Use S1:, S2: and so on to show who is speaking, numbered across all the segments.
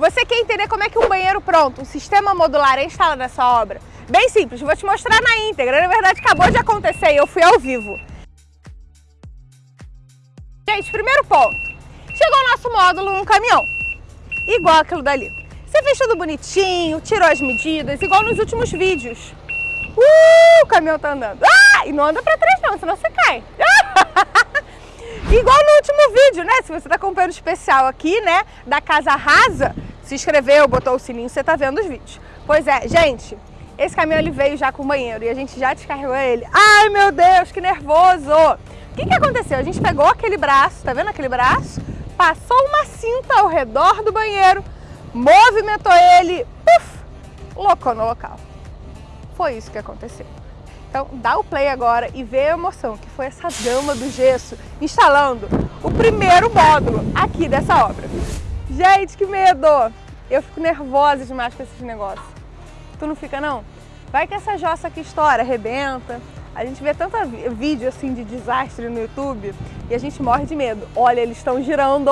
S1: Você quer entender como é que um banheiro pronto, um sistema modular é instalado nessa obra? Bem simples, vou te mostrar na íntegra. Na verdade, acabou de acontecer e eu fui ao vivo. Gente, primeiro ponto. Chegou o nosso módulo num caminhão, igual aquilo dali. Você fez tudo bonitinho, tirou as medidas, igual nos últimos vídeos. Uh, o caminhão tá andando. Ah, e não anda pra trás não, senão você cai. igual no último vídeo, né? Se você tá acompanhando o especial aqui, né, da Casa Rasa, se inscreveu, botou o sininho, você tá vendo os vídeos. Pois é, gente, esse caminhão ele veio já com o banheiro e a gente já descarregou ele. Ai, meu Deus, que nervoso! O que, que aconteceu? A gente pegou aquele braço, tá vendo aquele braço? Passou uma cinta ao redor do banheiro, movimentou ele, puf, locou no local. Foi isso que aconteceu. Então dá o play agora e vê a emoção que foi essa dama do gesso instalando o primeiro módulo aqui dessa obra. Gente, que medo! Eu fico nervosa demais com esses negócios. Tu não fica não? Vai que essa jossa aqui estoura, arrebenta. A gente vê tanto vídeo assim de desastre no YouTube e a gente morre de medo. Olha, eles estão girando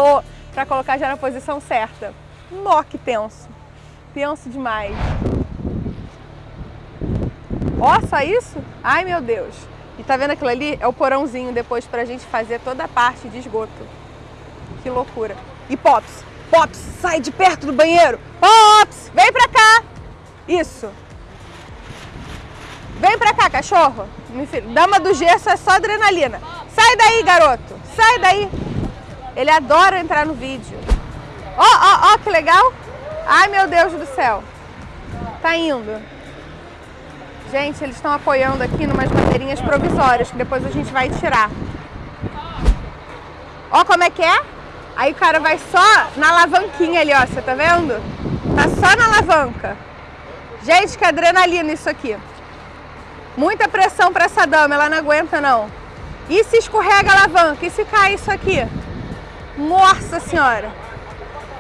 S1: para colocar já na posição certa. Nó que tenso. Tenso demais. Ó, só isso? Ai, meu Deus. E tá vendo aquilo ali? É o porãozinho depois pra gente fazer toda a parte de esgoto. Que loucura. E Pops, Pops, sai de perto do banheiro. Pops, vem pra cá. Isso. Vem pra cá, cachorro. Dama do gesso é só adrenalina. Sai daí, garoto. Sai daí. Ele adora entrar no vídeo. Ó, ó, ó, que legal. Ai, meu Deus do céu. Tá indo. Gente, eles estão apoiando aqui numas madeirinhas provisórias, que depois a gente vai tirar. Ó como é que é? Aí o cara vai só na alavanquinha ali, ó, você tá vendo? Tá só na alavanca. Gente, que adrenalina isso aqui. Muita pressão para essa dama, ela não aguenta não. E se escorrega a alavanca? E se cai isso aqui? Nossa senhora!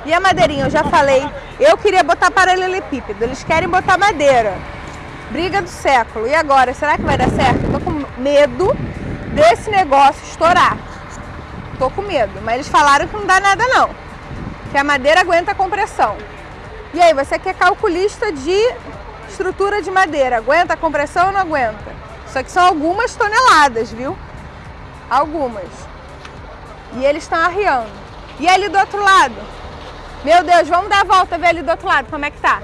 S1: E a madeirinha, eu já falei, eu queria botar paralelepípedo, eles querem botar madeira. Briga do século. E agora, será que vai dar certo? Eu tô com medo desse negócio estourar. Tô com medo, mas eles falaram que não dá nada não. Que a madeira aguenta a compressão. E aí, você que é calculista de estrutura de madeira, aguenta a compressão ou não aguenta? Isso aqui são algumas toneladas, viu? Algumas. E eles estão arriando. E ali do outro lado? Meu Deus, vamos dar a volta ver ali do outro lado como é que tá.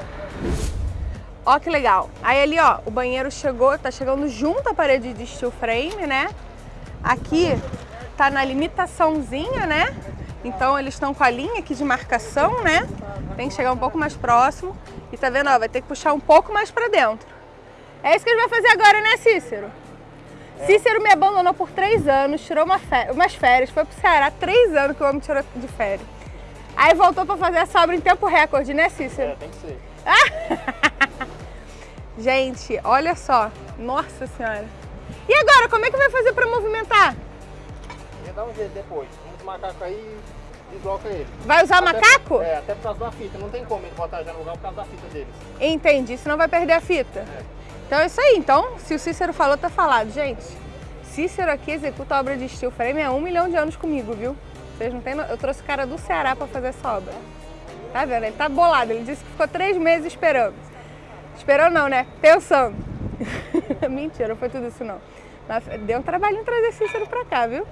S1: Ó que legal. Aí ali, ó, o banheiro chegou, tá chegando junto à parede de steel frame, né? Aqui tá na limitaçãozinha, né? Então eles estão com a linha aqui de marcação, né? Tem que chegar um pouco mais próximo. E tá vendo, ó, vai ter que puxar um pouco mais pra dentro. É isso que ele vai fazer agora, né, Cícero? É. Cícero me abandonou por três anos, tirou uma umas férias, foi pro Ceará, três anos que o homem tirou de férias. Aí voltou pra fazer essa obra em tempo recorde, né, Cícero?
S2: É, tem que ser.
S1: Gente, olha só. Nossa Senhora. E agora, como é que vai fazer para movimentar?
S2: Ia dar um jeito depois. Um macaco aí desloca ele.
S1: Vai usar
S2: até,
S1: macaco?
S2: É, até por causa da fita. Não tem como ele botar já no lugar por causa da fita deles.
S1: Entendi, senão vai perder a fita. É. Então é isso aí. Então, se o Cícero falou, tá falado. Gente, Cícero aqui executa a obra de steel frame há um milhão de anos comigo, viu? Vocês não têm... Eu trouxe o cara do Ceará para fazer essa obra. Tá vendo? Ele tá bolado. Ele disse que ficou três meses esperando. Esperou não, né? Pensando. Mentira, não foi tudo isso não. Deu um trabalhinho trazer Cícero pra cá, viu?